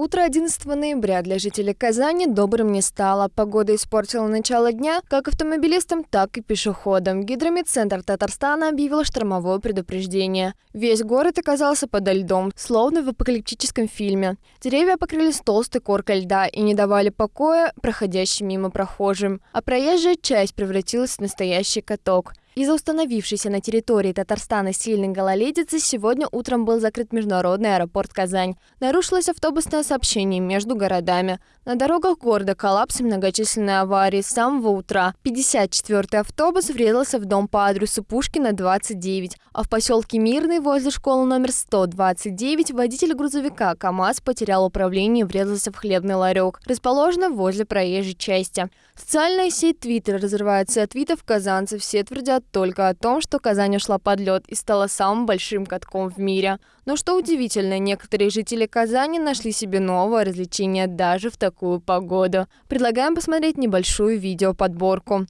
Утро 11 ноября для жителей Казани добрым не стало. Погода испортила начало дня как автомобилистам, так и пешеходам. Гидромедцентр Татарстана объявил штормовое предупреждение. Весь город оказался подо льдом, словно в апокалиптическом фильме. Деревья покрылись толстой коркой льда и не давали покоя проходящим мимо прохожим. А проезжая часть превратилась в настоящий каток. Из-за установившейся на территории Татарстана сильной гололедицы сегодня утром был закрыт международный аэропорт Казань. Нарушилось автобусное сообщение между городами. На дорогах города коллапс и многочисленные аварии с самого утра. 54-й автобус врезался в дом по адресу Пушкина, 29, а в поселке Мирный возле школы номер 129 водитель грузовика КАМАЗ потерял управление и врезался в хлебный ларек, расположенный возле проезжей части. Социальная сеть Твиттер разрывается от твитов казанцев. Все твердят только о том, что Казань ушла под лед и стала самым большим катком в мире. Но что удивительно, некоторые жители Казани нашли себе новое развлечение даже в такую погоду. Предлагаем посмотреть небольшую видеоподборку.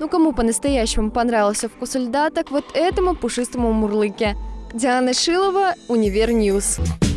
Ну кому по-настоящему понравился вкус льда, так вот этому пушистому мурлыке. Диана Шилова, Univer News. News.